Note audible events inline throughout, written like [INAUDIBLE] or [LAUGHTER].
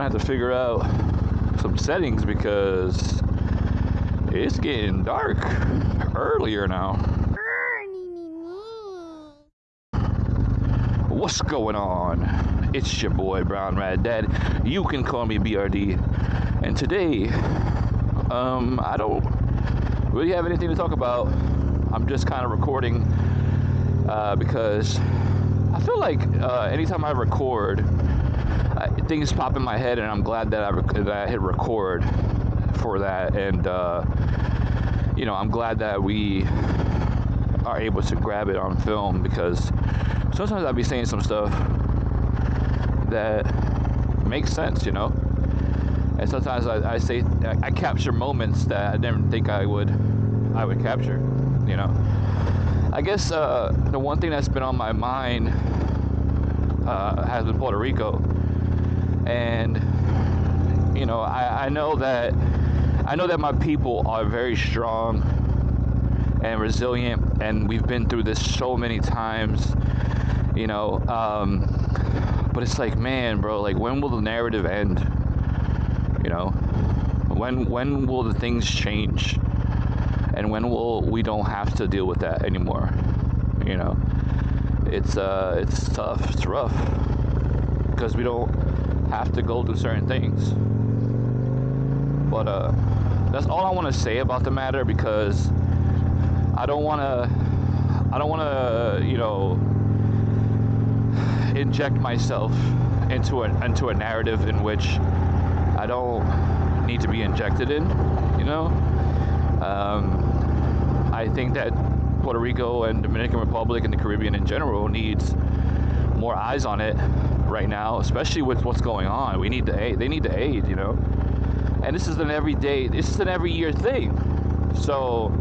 gonna have to figure out some settings because it's getting dark earlier now. What's going on? It's your boy Brown Rat Dad. You can call me BRD. And today, um, I don't really have anything to talk about. I'm just kind of recording uh, because I feel like uh, anytime I record, uh, things pop in my head, and I'm glad that I, rec- that I hit record for that. And uh, you know, I'm glad that we are able to grab it on film because sometimes I'll be saying some stuff that makes sense, you know. And sometimes I, I say I, I capture moments that I didn't think I would I would capture, you know. I guess uh, the one thing that's been on my mind uh, has been Puerto Rico, and you know I, I know that I know that my people are very strong and resilient, and we've been through this so many times, you know. Um, but it's like, man, bro, like when will the narrative end? You know, when when will the things change? and when will we don't have to deal with that anymore you know it's uh it's tough it's rough because we don't have to go through certain things. But uh that's all i want to say about the matter because i don't want to i don't want to you know inject myself into a into a narrative in which i don't need to be injected in you know? Um, I think that Puerto Rico and Dominican Republic and the Caribbean in general needs more eyes on it right now, especially with what's going on. We need the aid. They need to aid, you know. And this is an everyday. This is an every year thing. So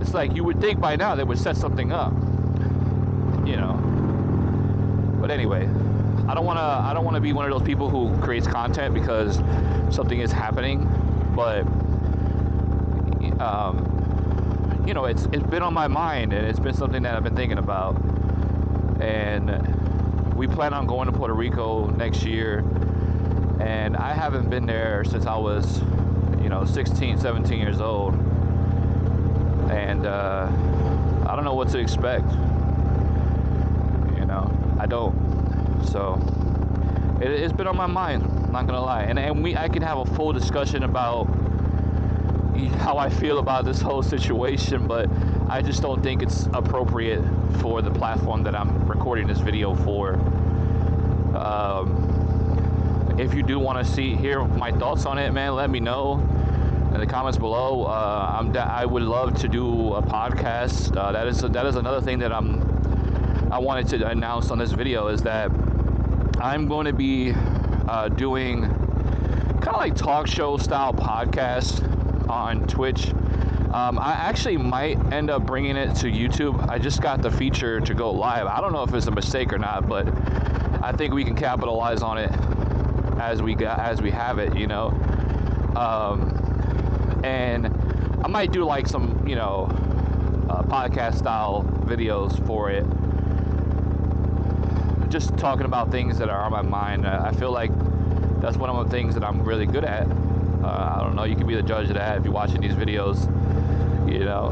it's like you would think by now they would set something up, you know. But anyway, I don't want to. I don't want to be one of those people who creates content because something is happening, but um, you know, it's it's been on my mind and it's been something that I've been thinking about. And we plan on going to Puerto Rico next year, and I haven't been there since I was, you know, 16, 17 years old, and uh, I don't know what to expect. You know, I don't. So it, it's been on my mind. I'm not gonna lie, and and we I can have a full discussion about how I feel about this whole situation, but I just don't think it's appropriate for the platform that I'm recording this video for. Um, if you do want to see hear my thoughts on it, man, let me know in the comments below. Uh, I'm I would love to do a podcast. Uh, that is that is another thing that I'm I wanted to announce on this video is that I'm going to be uh, doing kind of like talk show style podcast on Twitch. Um, I actually might end up bringing it to YouTube. I just got the feature to go live. I don't know if it's a mistake or not, but I think we can capitalize on it as we got as we have it. You know, um, and I might do like some you know uh, podcast style videos for it. Just talking about things that are on my mind. I feel like that's one of the things that I'm really good at. Uh, I don't know. You can be the judge of that if you're watching these videos. You know,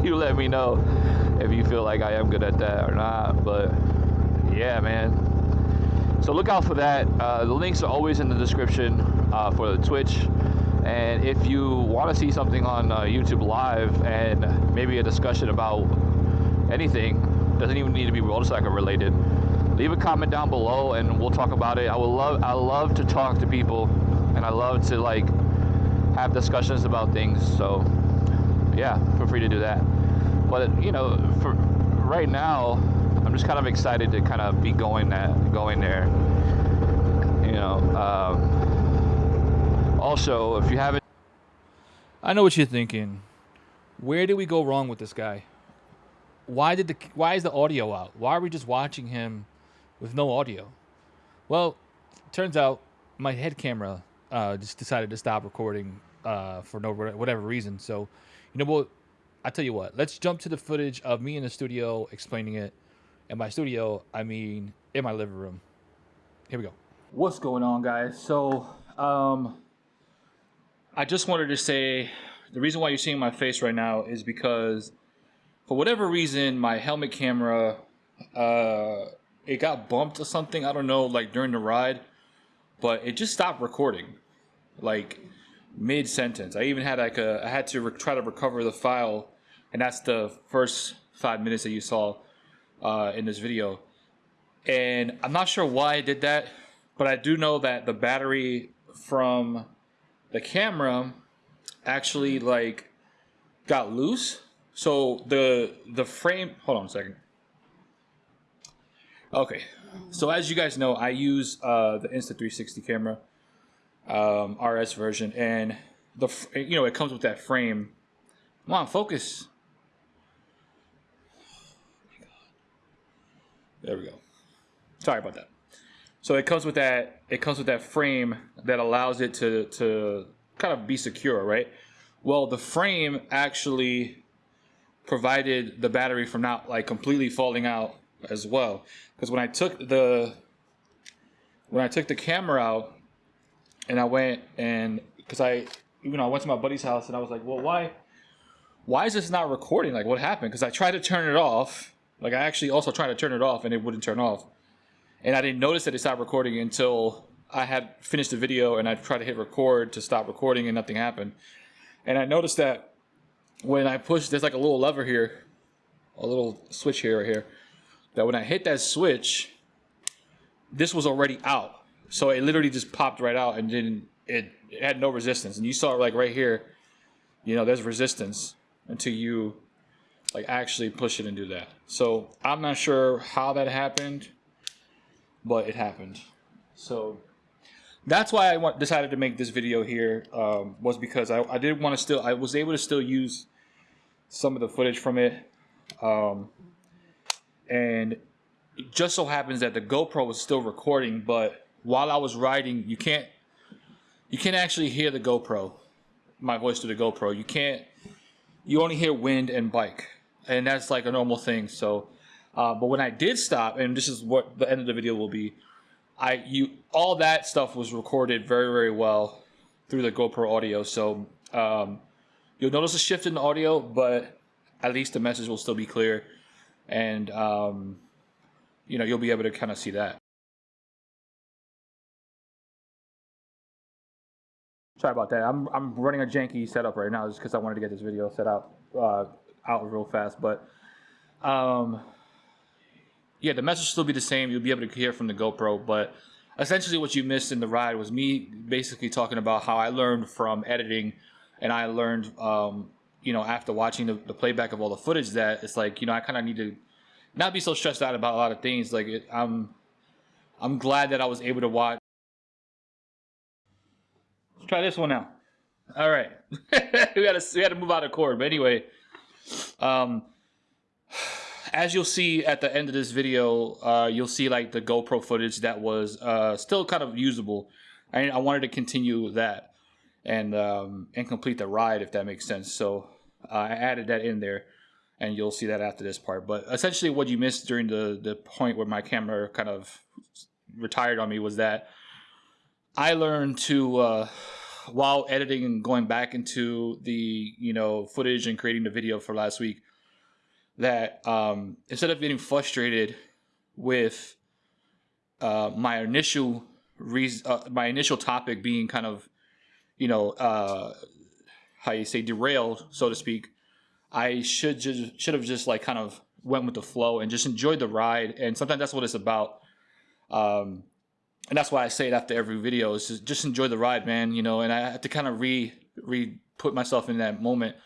[LAUGHS] you let me know if you feel like I am good at that or not. But yeah, man. So look out for that. Uh, the links are always in the description uh, for the Twitch. And if you want to see something on uh, YouTube Live and maybe a discussion about anything, doesn't even need to be motorcycle related. Leave a comment down below and we'll talk about it. I would love I love to talk to people and I love to like have discussions about things. So yeah, feel free to do that. But you know, for right now, I'm just kind of excited to kind of be going that going there. You know. Um, also, if you haven't, I know what you're thinking. Where did we go wrong with this guy? Why did the why is the audio out? Why are we just watching him with no audio? Well, turns out my head camera uh, just decided to stop recording uh, for no whatever reason. So, you know what? I tell you what. Let's jump to the footage of me in the studio explaining it. And by studio, I mean in my living room. Here we go. What's going on, guys? So, um, I just wanted to say the reason why you're seeing my face right now is because, for whatever reason, my helmet camera, uh, it got bumped or something. I don't know, like during the ride, but it just stopped recording, like mid sentence. I even had like a, I had to re- try to recover the file, and that's the first five minutes that you saw uh, in this video. And I'm not sure why I did that, but I do know that the battery from the camera actually like got loose. So the the frame. Hold on a second. Okay, so as you guys know, I use uh, the Insta360 camera, um, RS version, and the you know it comes with that frame. Come on, focus. There we go. Sorry about that. So it comes with that. It comes with that frame that allows it to to kind of be secure, right? Well, the frame actually provided the battery from not like completely falling out as well. Because when I took the when I took the camera out and I went and because I you know I went to my buddy's house and I was like, well, why why is this not recording? Like, what happened? Because I tried to turn it off. Like, I actually also tried to turn it off and it wouldn't turn off. And I didn't notice that it stopped recording until I had finished the video and I tried to hit record to stop recording and nothing happened. And I noticed that when I push, there's like a little lever here, a little switch here, right here, that when I hit that switch, this was already out. So it literally just popped right out and didn't, it, it had no resistance. And you saw like right here, you know, there's resistance until you like actually push it and do that. So I'm not sure how that happened, but it happened. So that's why I want, decided to make this video here um, was because I, I did want to still I was able to still use some of the footage from it um, and it just so happens that the GoPro was still recording but while I was riding you can't you can't actually hear the GoPro my voice to the GoPro you can't you only hear wind and bike and that's like a normal thing so uh, but when I did stop and this is what the end of the video will be I you all that stuff was recorded very very well through the GoPro audio. So um, you'll notice a shift in the audio, but at least the message will still be clear, and um, you know you'll be able to kind of see that. Sorry about that. I'm I'm running a janky setup right now just because I wanted to get this video set up uh, out real fast, but. Um, yeah, the message will still be the same. You'll be able to hear from the GoPro, but essentially what you missed in the ride was me basically talking about how I learned from editing, and I learned, um, you know, after watching the, the, playback of all the footage that it's like, you know, I kind of need to not be so stressed out about a lot of things. Like, it, I'm, I'm glad that I was able to watch. Try this one now. All right, [LAUGHS] we got to we had to move out of cord, but anyway, um as you'll see at the end of this video, uh, you'll see like the GoPro footage that was uh, still kind of usable. I, I wanted to continue that and um, and complete the ride if that makes sense. So uh, I added that in there, and you'll see that after this part. But essentially, what you missed during the the point where my camera kind of retired on me was that I learned to uh, while editing and going back into the you know footage and creating the video for last week that um, instead of getting frustrated with uh, my initial reason, uh, my initial topic being kind of, you know, uh, how you say derailed, so to speak, I should just should have just like kind of went with the flow and just enjoyed the ride. And sometimes that's what it's about. Um, and that's why I say it after every video is just, just enjoy the ride, man. You know, and I have to kind of re re put myself in that moment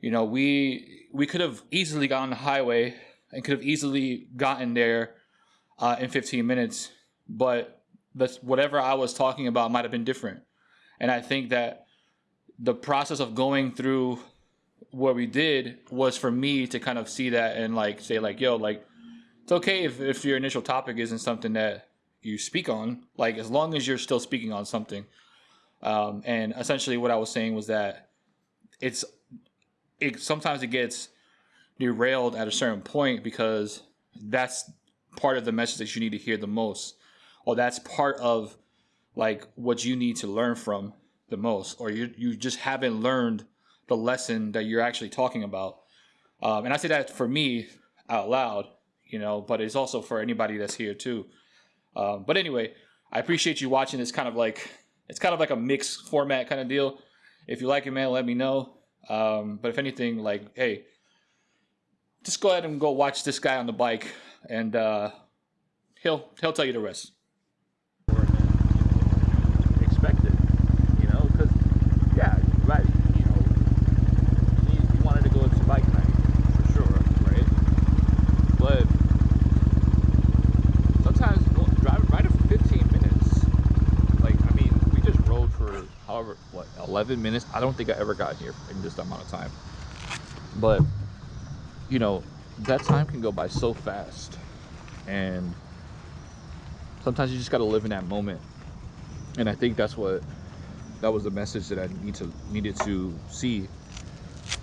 you know, we we could have easily got on the highway and could have easily gotten there uh, in 15 minutes, but that's whatever I was talking about might have been different. And I think that the process of going through what we did was for me to kind of see that and like say like, yo, like it's okay if, if your initial topic isn't something that you speak on, like as long as you're still speaking on something. Um, and essentially what I was saying was that it's it sometimes it gets derailed at a certain point because that's part of the message that you need to hear the most. or that's part of like what you need to learn from the most, or you you just haven't learned the lesson that you're actually talking about. Um, and I say that for me out loud, you know, but it's also for anybody that's here too. Um, but anyway, I appreciate you watching this kind of like it's kind of like a mixed format kind of deal. If you like it, man, let me know. Um, but if anything, like, hey, just go ahead and go watch this guy on the bike, and uh, he'll he'll tell you the rest. expected, you know, because yeah, right, you know, he, he wanted to go to bike night for sure, right? But sometimes go- drive riding for 15 minutes, like I mean, we just rode for however what 11 minutes. I don't think I ever got here in this amount of time, but you know, that time can go by so fast, and sometimes you just got to live in that moment. And I think that's what that was the message that I need to needed to see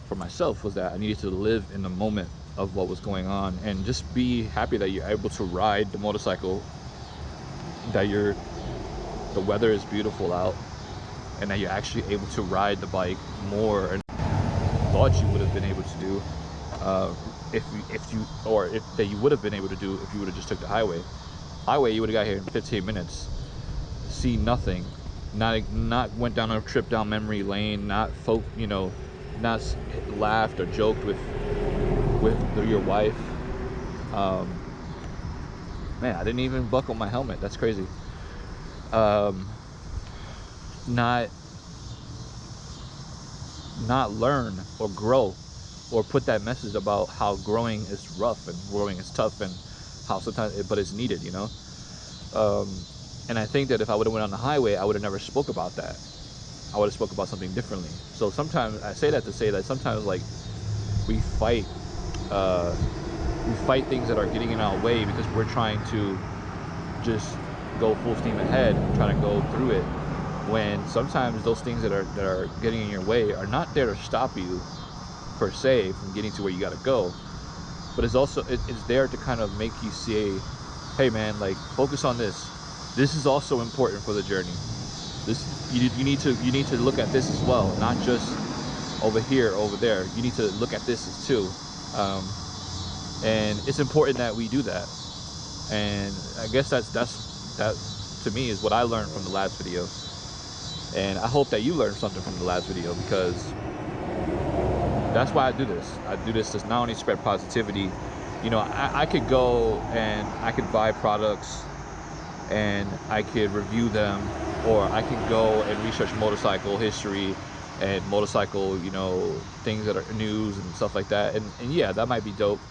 for myself was that I needed to live in the moment of what was going on and just be happy that you're able to ride the motorcycle that you're the weather is beautiful out and that you're actually able to ride the bike more and thought you would have been able to do uh, if you, if you or if that you would have been able to do if you would have just took the highway. Highway you would have got here in 15 minutes. See nothing. Not not went down a trip down memory lane not folk you know not laughed or joked with with your wife. Um man i didn't even buckle my helmet. That's crazy. Um not not learn or grow or put that message about how growing is rough and growing is tough and how sometimes it but it's needed you know um and I think that if I would have went on the highway, I would have never spoke about that. I would have spoke about something differently. So sometimes I say that to say that sometimes like we fight, uh, we fight things that are getting in our way because we're trying to just go full steam ahead and try to go through it. When sometimes those things that are that are getting in your way are not there to stop you per se from getting to where you got to go, but it's also it, it's there to kind of make you say, hey man, like focus on this. This is also important for the journey. This you, you need to you need to look at this as well not just over here over there. You need to look at this as too. Um, and it's important that we do that. And i guess that's that's that to me is what i learned from the last video and i hope that you learned something from the last video because that's why i do this i do this to not only spread positivity you know i, I could go and i could buy products and I could review them, or I could go and research motorcycle history and motorcycle, you know, things that are news and stuff like that. And, and yeah, that might be dope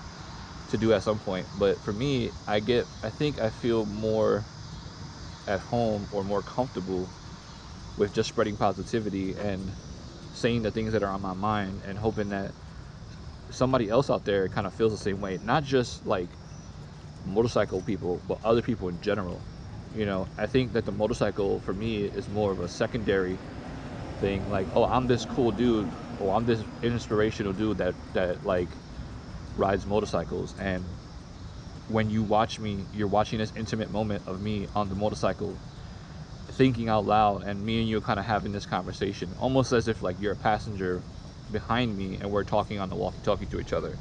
to do at some point. But for me, I get, I think I feel more at home or more comfortable with just spreading positivity and saying the things that are on my mind and hoping that somebody else out there kind of feels the same way. Not just like motorcycle people, but other people in general you know i think that the motorcycle for me is more of a secondary thing like oh i'm this cool dude or i'm this inspirational dude that that like rides motorcycles and when you watch me you're watching this intimate moment of me on the motorcycle thinking out loud and me and you kind of having this conversation almost as if like you're a passenger behind me and we're talking on the walkie talkie to each other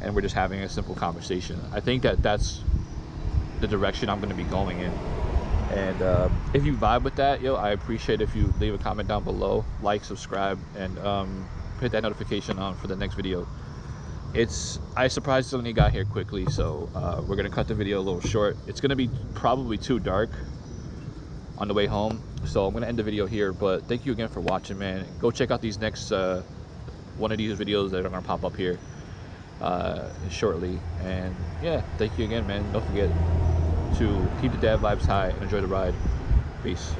and we're just having a simple conversation i think that that's the direction I'm going to be going in. And uh, if you vibe with that, yo, I appreciate if you leave a comment down below, like, subscribe, and um, hit that notification on for the next video. It's I surprisingly got here quickly, so uh, we're gonna cut the video a little short. It's gonna be probably too dark on the way home, so I'm gonna end the video here. But thank you again for watching, man. Go check out these next uh, one of these videos that are gonna pop up here uh, shortly. And yeah, thank you again, man. Don't forget to keep the dad vibes high and enjoy the ride. Peace.